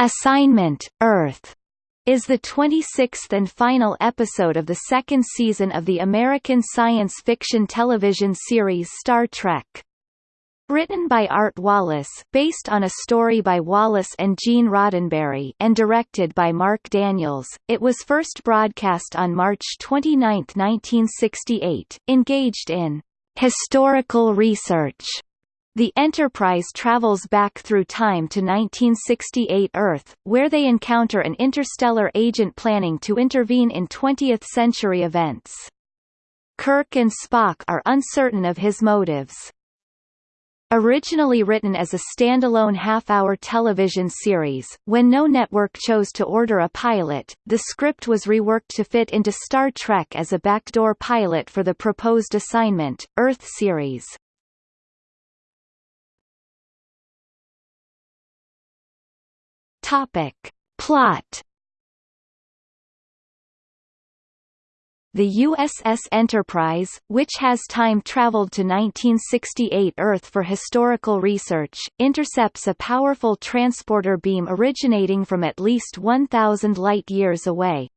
Assignment, Earth is the 26th and final episode of the second season of the American science fiction television series Star Trek. Written by Art Wallace based on a story by Wallace and Gene Roddenberry and directed by Mark Daniels, it was first broadcast on March 29, 1968, engaged in historical research the Enterprise travels back through time to 1968 Earth, where they encounter an interstellar agent planning to intervene in 20th-century events. Kirk and Spock are uncertain of his motives. Originally written as a standalone half-hour television series, when no network chose to order a pilot, the script was reworked to fit into Star Trek as a backdoor pilot for the proposed assignment, Earth series. Topic. Plot The USS Enterprise, which has time-traveled to 1968 Earth for historical research, intercepts a powerful transporter beam originating from at least 1,000 light-years away.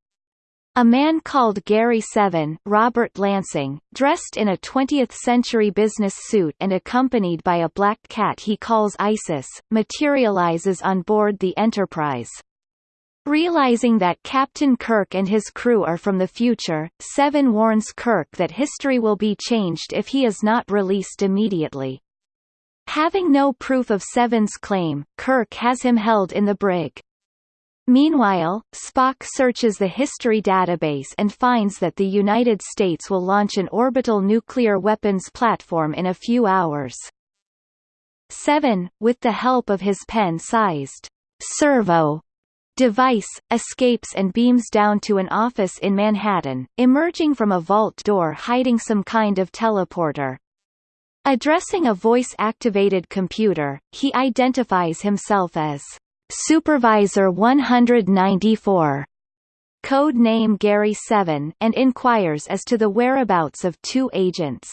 A man called Gary Seven Robert Lansing, dressed in a 20th-century business suit and accompanied by a black cat he calls Isis, materializes on board the Enterprise. Realizing that Captain Kirk and his crew are from the future, Seven warns Kirk that history will be changed if he is not released immediately. Having no proof of Seven's claim, Kirk has him held in the brig. Meanwhile, Spock searches the history database and finds that the United States will launch an orbital nuclear weapons platform in a few hours. 7, with the help of his pen-sized servo device, escapes and beams down to an office in Manhattan, emerging from a vault door hiding some kind of teleporter. Addressing a voice-activated computer, he identifies himself as Supervisor 194 code name Gary 7 and inquires as to the whereabouts of two agents,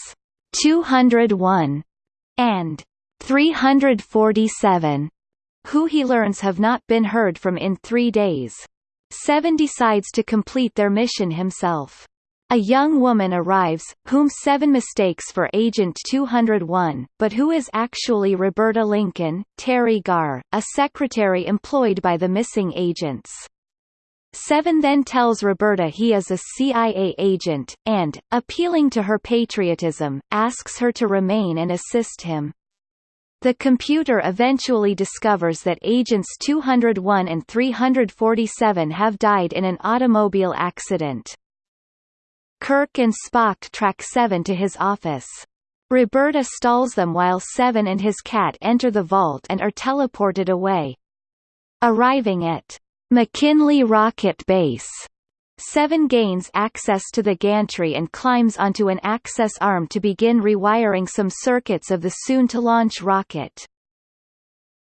201 and 347, who he learns have not been heard from in three days. Seven decides to complete their mission himself. A young woman arrives, whom Seven mistakes for Agent 201, but who is actually Roberta Lincoln, Teri Garr, a secretary employed by the missing agents. Seven then tells Roberta he is a CIA agent, and, appealing to her patriotism, asks her to remain and assist him. The computer eventually discovers that Agents 201 and 347 have died in an automobile accident. Kirk and Spock track Seven to his office. Roberta stalls them while Seven and his cat enter the vault and are teleported away. Arriving at McKinley Rocket Base, Seven gains access to the gantry and climbs onto an access arm to begin rewiring some circuits of the soon-to-launch rocket.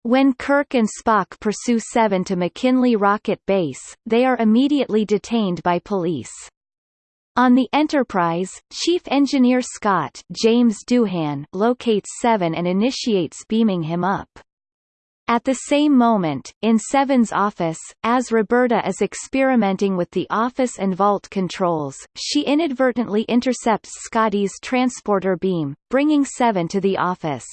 When Kirk and Spock pursue Seven to McKinley Rocket Base, they are immediately detained by police. On the Enterprise, Chief Engineer Scott James Doohan locates Seven and initiates beaming him up. At the same moment, in Seven's office, as Roberta is experimenting with the office and vault controls, she inadvertently intercepts Scotty's transporter beam, bringing Seven to the office.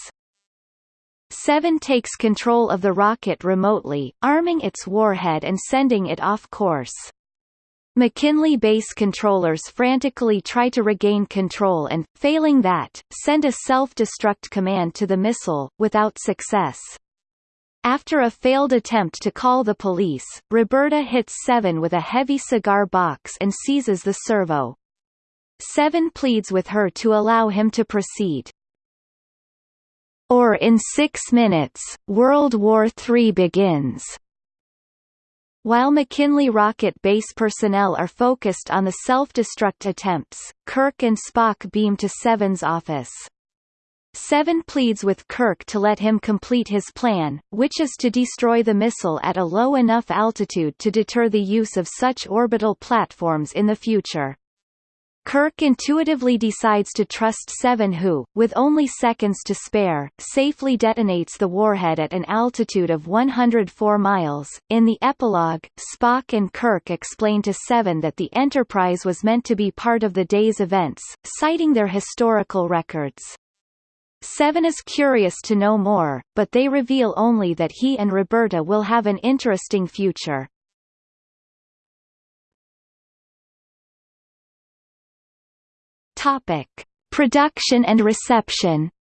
Seven takes control of the rocket remotely, arming its warhead and sending it off course. McKinley base controllers frantically try to regain control and, failing that, send a self-destruct command to the missile, without success. After a failed attempt to call the police, Roberta hits Seven with a heavy cigar box and seizes the servo. Seven pleads with her to allow him to proceed. Or in six minutes, World War III begins. While McKinley Rocket Base personnel are focused on the self-destruct attempts, Kirk and Spock beam to Seven's office. Seven pleads with Kirk to let him complete his plan, which is to destroy the missile at a low enough altitude to deter the use of such orbital platforms in the future. Kirk intuitively decides to trust Seven who, with only seconds to spare, safely detonates the warhead at an altitude of 104 miles. In the epilogue, Spock and Kirk explain to Seven that the Enterprise was meant to be part of the day's events, citing their historical records. Seven is curious to know more, but they reveal only that he and Roberta will have an interesting future. Topic: Production and reception.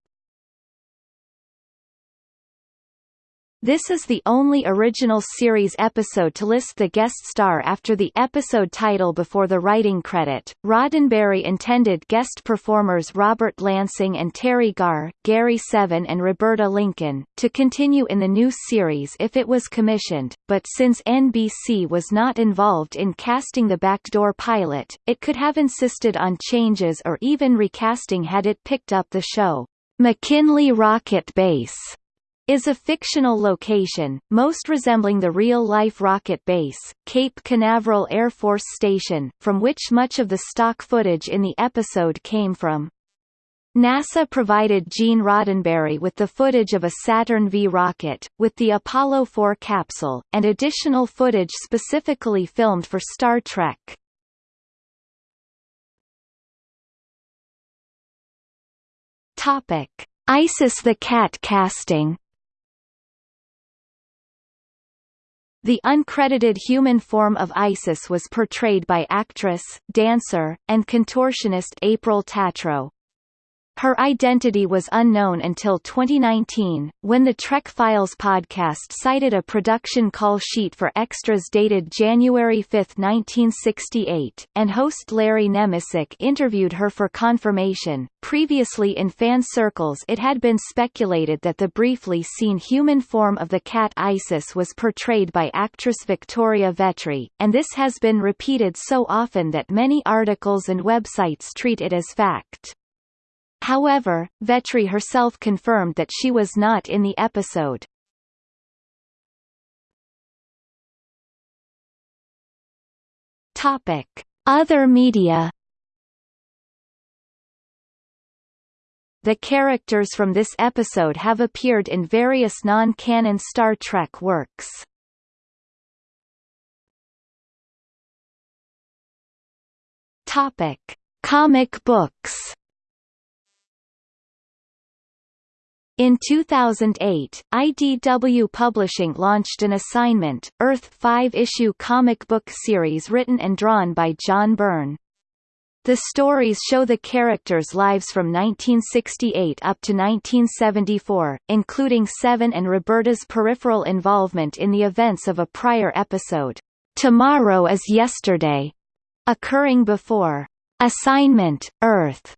This is the only original series episode to list the guest star after the episode title before the writing credit. Roddenberry intended guest performers Robert Lansing and Teri Garr, Gary Seven and Roberta Lincoln, to continue in the new series if it was commissioned, but since NBC was not involved in casting the backdoor pilot, it could have insisted on changes or even recasting had it picked up the show. McKinley Rocket Base is a fictional location, most resembling the real-life rocket base, Cape Canaveral Air Force Station, from which much of the stock footage in the episode came from. NASA provided Gene Roddenberry with the footage of a Saturn V rocket, with the Apollo 4 capsule, and additional footage specifically filmed for Star Trek. Topic. Isis the Cat casting The uncredited human form of Isis was portrayed by actress, dancer, and contortionist April Tatro. Her identity was unknown until 2019, when the Trek Files podcast cited a production call sheet for extras dated January 5, 1968, and host Larry Nemecek interviewed her for confirmation. Previously in fan circles it had been speculated that the briefly seen human form of the cat Isis was portrayed by actress Victoria Vetri, and this has been repeated so often that many articles and websites treat it as fact. However, Vetri herself confirmed that she was not in the episode. Topic: Other media. The characters from this episode have appeared in various non-canon Star Trek works. Topic: Comic books. In 2008, IDW Publishing launched an assignment, Earth 5-issue comic book series written and drawn by John Byrne. The stories show the characters' lives from 1968 up to 1974, including Seven and Roberta's peripheral involvement in the events of a prior episode, Tomorrow is Yesterday, occurring before Assignment, Earth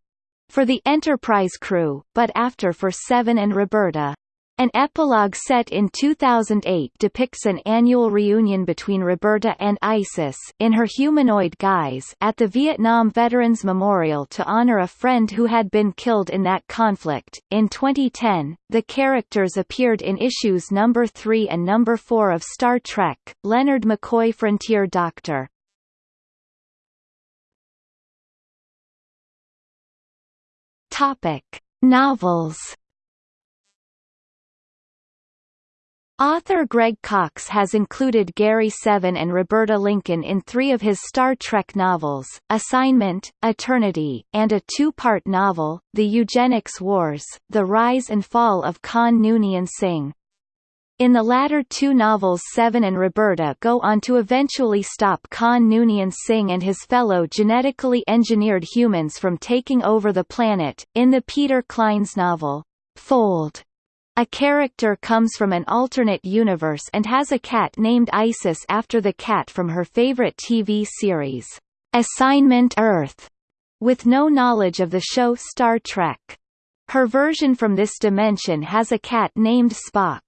for the Enterprise crew, but after for Seven and Roberta. An epilogue set in 2008 depicts an annual reunion between Roberta and Isis in her humanoid guise at the Vietnam Veterans Memorial to honor a friend who had been killed in that conflict. In 2010, the characters appeared in issues number 3 and number 4 of Star Trek: Leonard McCoy Frontier Doctor. Topic: Novels. Author Greg Cox has included Gary Seven and Roberta Lincoln in three of his Star Trek novels, Assignment, Eternity, and a two-part novel, The Eugenics Wars, The Rise and Fall of Khan Noonien Singh. In the latter two novels Seven and Roberta go on to eventually stop Khan Noonien Singh and his fellow genetically engineered humans from taking over the planet. In the Peter Clines novel, Fold, a character comes from an alternate universe and has a cat named Isis after the cat from her favorite TV series, Assignment Earth, with no knowledge of the show Star Trek. Her version from this dimension has a cat named Spock.